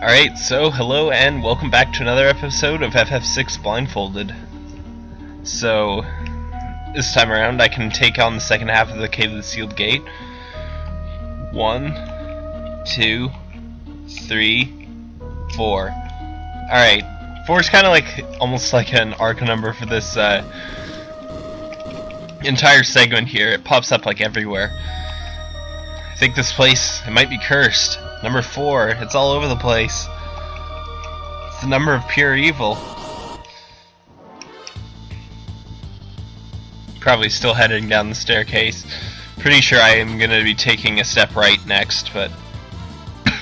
Alright, so hello and welcome back to another episode of FF6 Blindfolded. So, this time around I can take on the second half of the Cave of the Sealed Gate. One, two, three, four. Alright, four is kind of like, almost like an arc number for this uh, entire segment here. It pops up like everywhere. I think this place, it might be cursed. Number four, it's all over the place. It's the number of pure evil. Probably still heading down the staircase. Pretty sure I am going to be taking a step right next, but...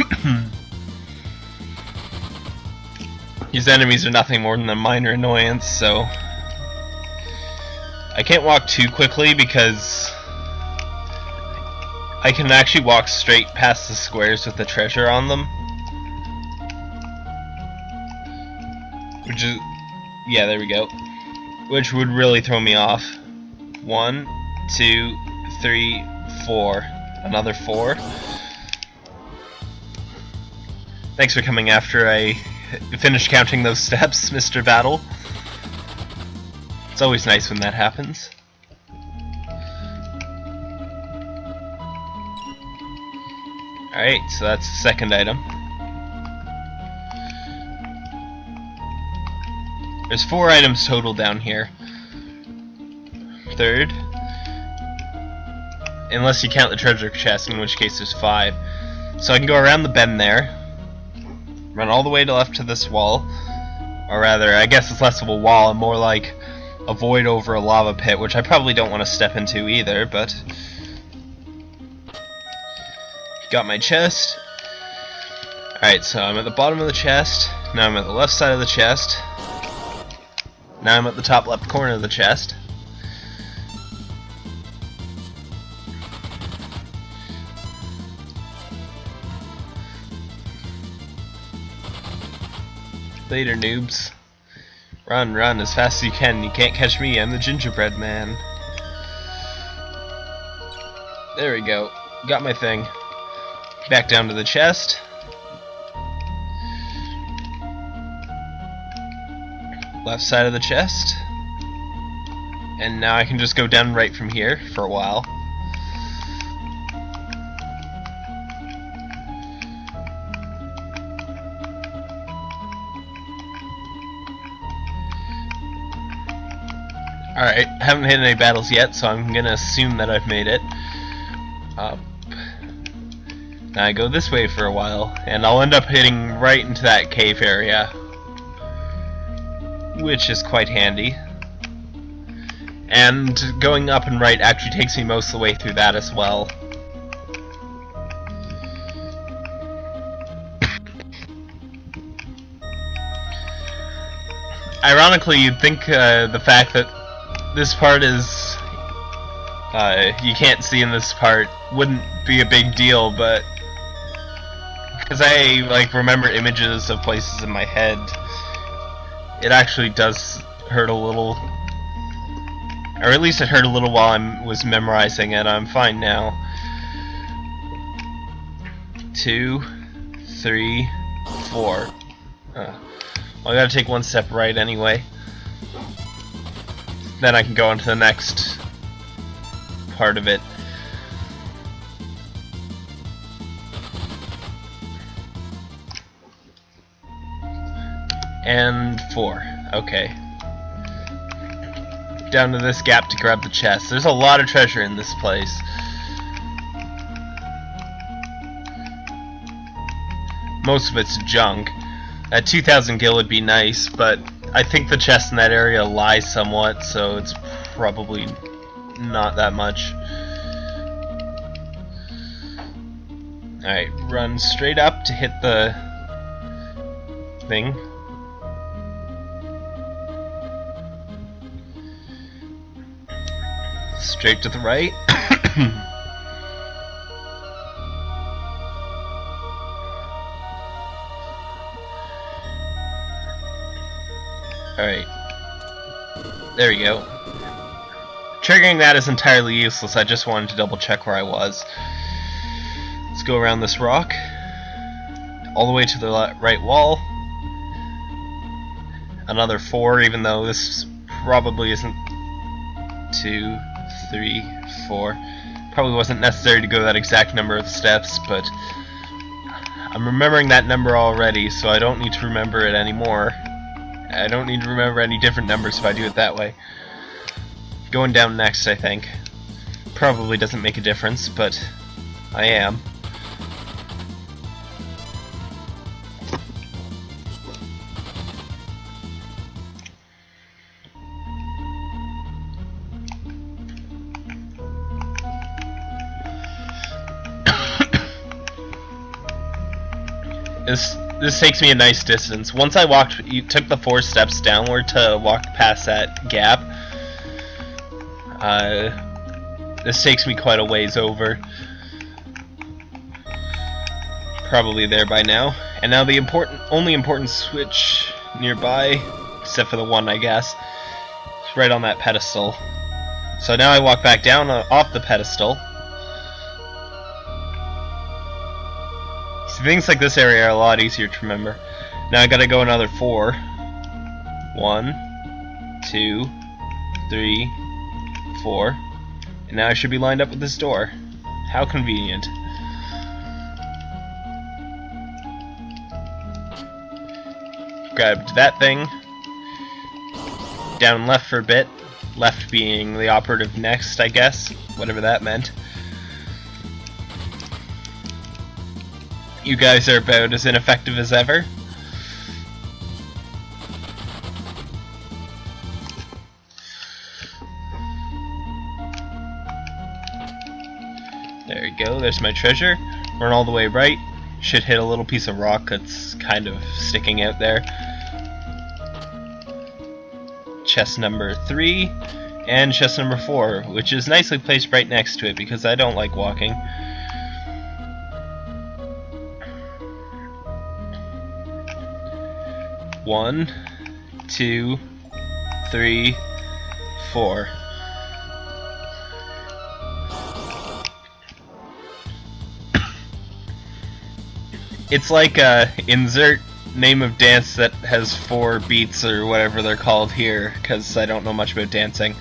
These enemies are nothing more than a minor annoyance, so... I can't walk too quickly because I can actually walk straight past the squares with the treasure on them. Which is... Yeah, there we go. Which would really throw me off. One, two, three, four. Another four. Thanks for coming after I finish counting those steps, Mr. Battle. It's always nice when that happens. Alright, so that's the second item. There's four items total down here. Third. Unless you count the treasure chest, in which case there's five. So I can go around the bend there. Run all the way to the left to this wall. Or rather, I guess it's less of a wall and more like a void over a lava pit, which I probably don't want to step into either, but Got my chest. Alright, so I'm at the bottom of the chest. Now I'm at the left side of the chest. Now I'm at the top left corner of the chest. Later, noobs. Run, run as fast as you can. You can't catch me. I'm the gingerbread man. There we go. Got my thing. Back down to the chest. Left side of the chest. And now I can just go down right from here for a while. Alright, haven't hit any battles yet, so I'm gonna assume that I've made it. Uh, I go this way for a while, and I'll end up hitting right into that cave area, which is quite handy. And going up and right actually takes me most of the way through that as well. Ironically, you'd think uh, the fact that this part is uh, you can't see in this part wouldn't be a big deal, but because I like remember images of places in my head, it actually does hurt a little. Or at least it hurt a little while I was memorizing it. I'm fine now. Two, three, four. Uh, well, I gotta take one step right anyway. Then I can go on to the next part of it. And four. Okay. Down to this gap to grab the chest. There's a lot of treasure in this place. Most of it's junk. At 2,000 gil would be nice, but I think the chest in that area lies somewhat, so it's probably not that much. Alright, run straight up to hit the thing. Straight to the right. Alright. There we go. Triggering that is entirely useless, I just wanted to double check where I was. Let's go around this rock. all the way to the right wall. Another four, even though this probably isn't two, three, four. Probably wasn't necessary to go that exact number of steps, but I'm remembering that number already, so I don't need to remember it anymore. I don't need to remember any different numbers if I do it that way. Going down next, I think. Probably doesn't make a difference, but I am. This this takes me a nice distance. Once I walked, you took the four steps downward to walk past that gap. Uh, this takes me quite a ways over. Probably there by now. And now the important, only important switch nearby, except for the one, I guess, is right on that pedestal. So now I walk back down uh, off the pedestal. Things like this area are a lot easier to remember. Now I gotta go another four. One, two, three, four. And now I should be lined up with this door. How convenient. Grabbed that thing. Down left for a bit. Left being the operative next, I guess. Whatever that meant. You guys are about as ineffective as ever. There we go, there's my treasure. Run all the way right. Should hit a little piece of rock that's kind of sticking out there. Chest number 3 and chest number 4, which is nicely placed right next to it because I don't like walking. One, two, three, four. It's like a insert name of dance that has four beats or whatever they're called here, because I don't know much about dancing.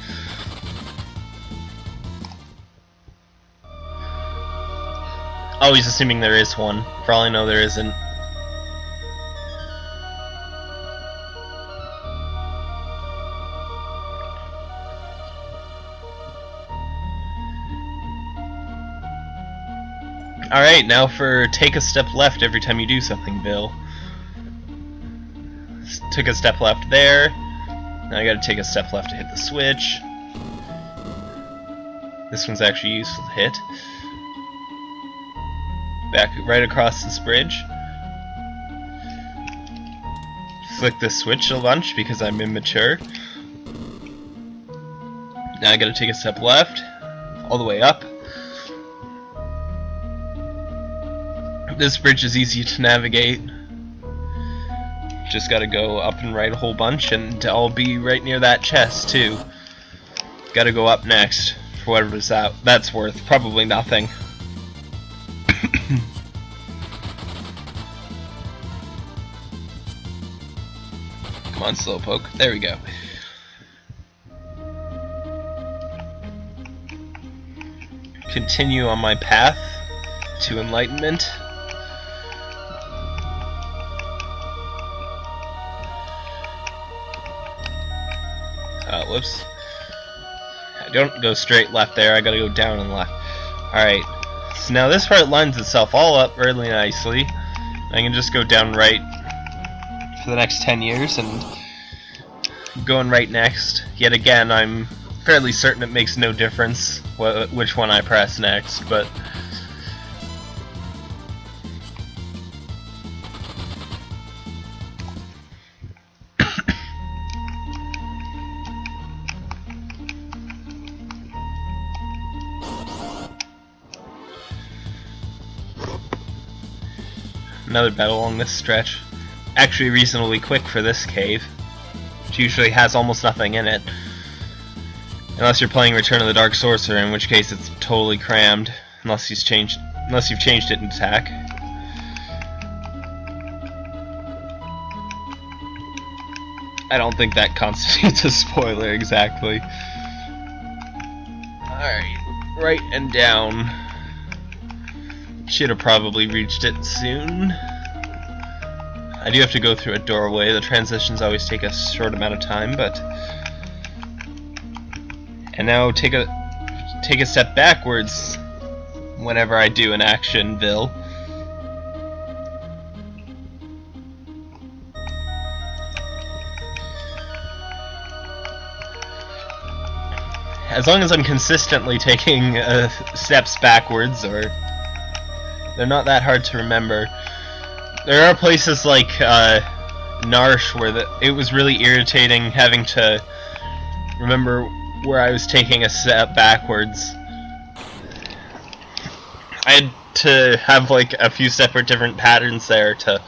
Always assuming there is one. I know, there isn't. Alright, now for take a step left every time you do something, Bill. Took a step left there. Now I gotta take a step left to hit the switch. This one's actually useful to hit. Back right across this bridge. Flick the switch a bunch because I'm immature. Now I gotta take a step left, all the way up. This bridge is easy to navigate. Just gotta go up and right a whole bunch, and I'll be right near that chest, too. Gotta go up next, for whatever that, that's worth. Probably nothing. Come on, Slowpoke. There we go. Continue on my path to enlightenment. Uh, whoops. I don't go straight left there, I gotta go down and left. Alright, so now this part lines itself all up really nicely. I can just go down right for the next 10 years and going right next. Yet again, I'm fairly certain it makes no difference wh which one I press next, but another battle along this stretch. Actually reasonably quick for this cave. Which usually has almost nothing in it. Unless you're playing Return of the Dark Sorcerer, in which case it's totally crammed. Unless you've changed unless you've changed it in attack. I don't think that constitutes a spoiler exactly. Alright, right and down. Should have probably reached it soon. I do have to go through a doorway. The transitions always take a short amount of time, but... And now take a take a step backwards whenever I do an action, Vil. As long as I'm consistently taking uh, steps backwards, or they're not that hard to remember. There are places like uh, Narshe where the, it was really irritating having to remember where I was taking a step backwards. I had to have like a few separate different patterns there to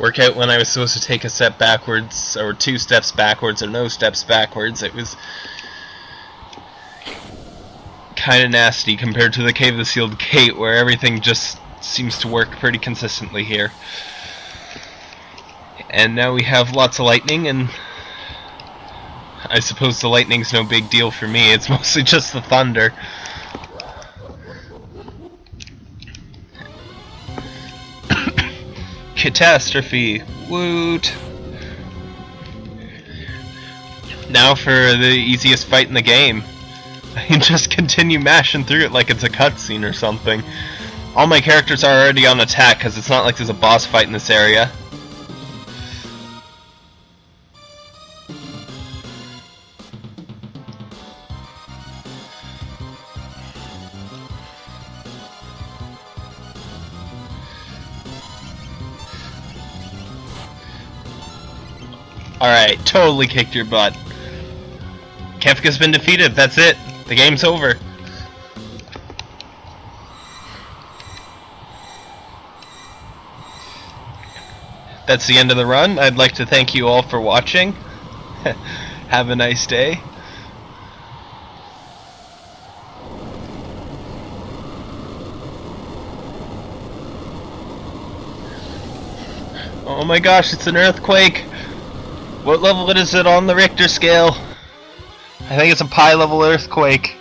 work out when I was supposed to take a step backwards or two steps backwards or no steps backwards. It was kind of nasty compared to the Cave of the Sealed Gate where everything just seems to work pretty consistently here. And now we have lots of lightning and I suppose the lightning's no big deal for me, it's mostly just the thunder. Catastrophe. Woot. Now for the easiest fight in the game. I can just continue mashing through it like it's a cutscene or something. All my characters are already on attack because it's not like there's a boss fight in this area. Alright, totally kicked your butt. Kefka's been defeated, that's it. The game's over. That's the end of the run. I'd like to thank you all for watching. Have a nice day. Oh my gosh, it's an earthquake! What level is it on the Richter scale? I think it's a pi level earthquake.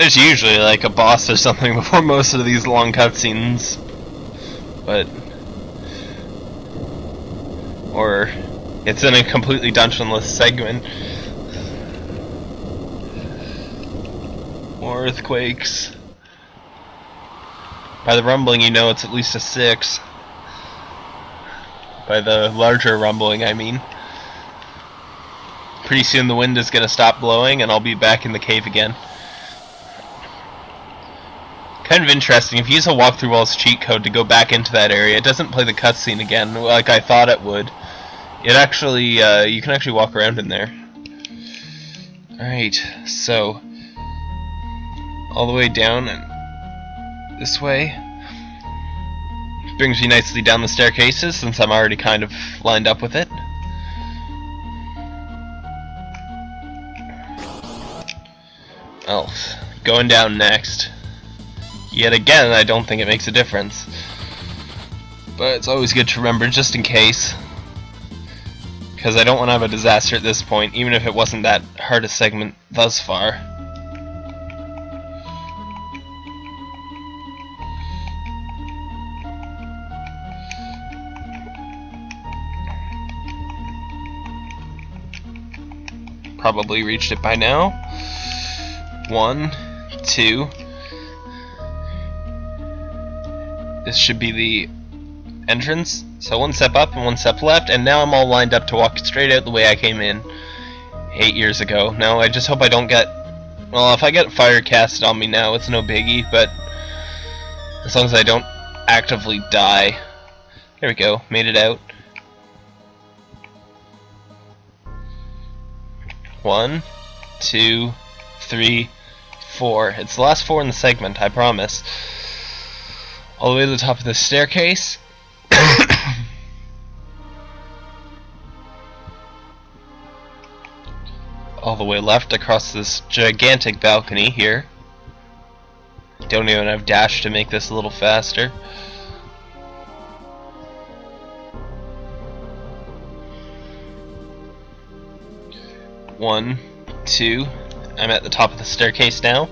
There's usually like a boss or something before most of these long cutscenes, but or it's in a completely dungeonless segment. More earthquakes. By the rumbling, you know it's at least a six. By the larger rumbling, I mean. Pretty soon the wind is to stop blowing and I'll be back in the cave again. Kind of interesting, if you use a walkthrough walls cheat code to go back into that area, it doesn't play the cutscene again like I thought it would. It actually, uh, you can actually walk around in there. Alright, so, all the way down and this way. Brings me nicely down the staircases since I'm already kind of lined up with it. Oh, going down next. Yet again, I don't think it makes a difference. But it's always good to remember just in case. Because I don't want to have a disaster at this point, even if it wasn't that hardest segment thus far. Probably reached it by now. One, two, This should be the entrance. So one step up and one step left, and now I'm all lined up to walk straight out the way I came in eight years ago. Now I just hope I don't get... Well, if I get fire casted on me now, it's no biggie, but as long as I don't actively die. There we go, made it out. One, two, three, four. It's the last four in the segment, I promise. All the way to the top of the staircase. all the way left across this gigantic balcony here. Don't even have dash to make this a little faster. One, two. I'm at the top of the staircase now.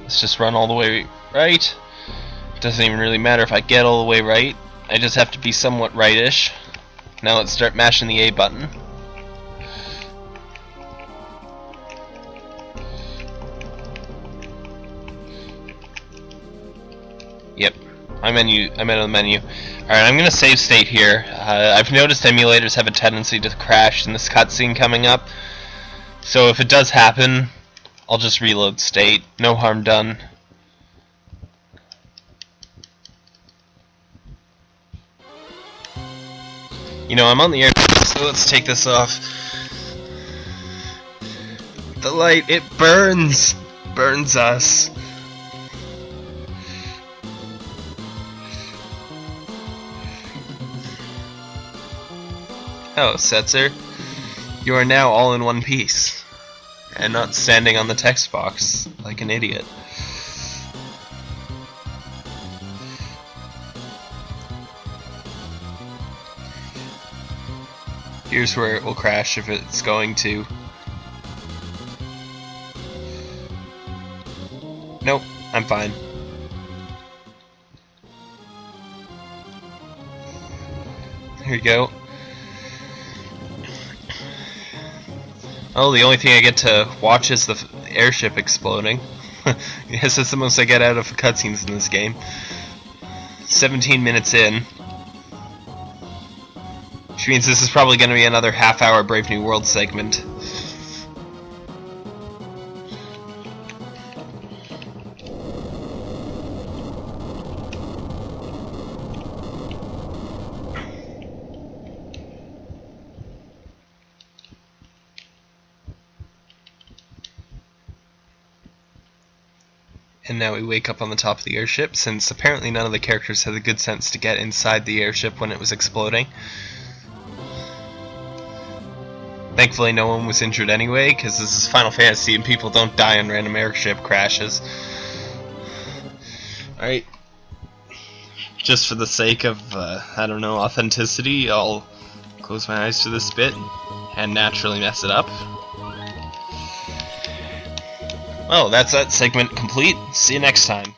Let's just run all the way right. Doesn't even really matter if I get all the way right. I just have to be somewhat rightish. Now let's start mashing the A button. Yep, I'm menu. I'm in the menu. All right, I'm gonna save state here. Uh, I've noticed emulators have a tendency to crash in this cutscene coming up, so if it does happen, I'll just reload state. No harm done. You know, I'm on the air, so let's take this off. The light, it burns! Burns us. Oh, Setzer, you are now all in one piece, and not standing on the text box like an idiot. Here's where it will crash if it's going to. Nope, I'm fine. Here we go. Oh, the only thing I get to watch is the airship exploding. yes, that's the most I get out of cutscenes in this game. 17 minutes in. Which means this is probably going to be another half hour Brave New World segment. And now we wake up on the top of the airship, since apparently none of the characters had the good sense to get inside the airship when it was exploding. Thankfully no one was injured anyway, because this is Final Fantasy and people don't die in random airship crashes. Alright. Just for the sake of, uh, I don't know, authenticity, I'll close my eyes to this bit and naturally mess it up. Well, that's that segment complete. See you next time.